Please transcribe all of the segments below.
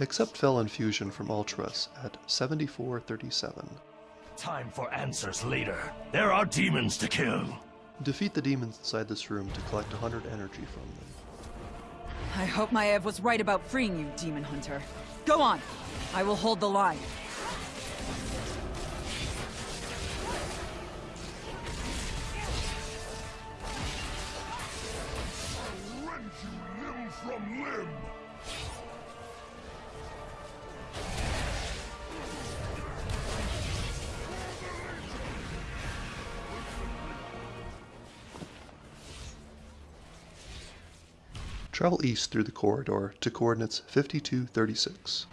Accept Fel Infusion from Altruis at 7437. Time for answers later. There are demons to kill. Defeat the demons inside this room to collect 100 energy from them. I hope Maev was right about freeing you, Demon Hunter. Go on! I will hold the line. Rend you limb from limb. Travel east through the corridor to coordinates 5236.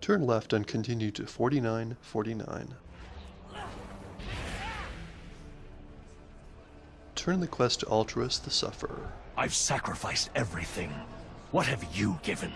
Turn left and continue to 4949. Turn the quest to Altruis the Sufferer. I've sacrificed everything. What have you given?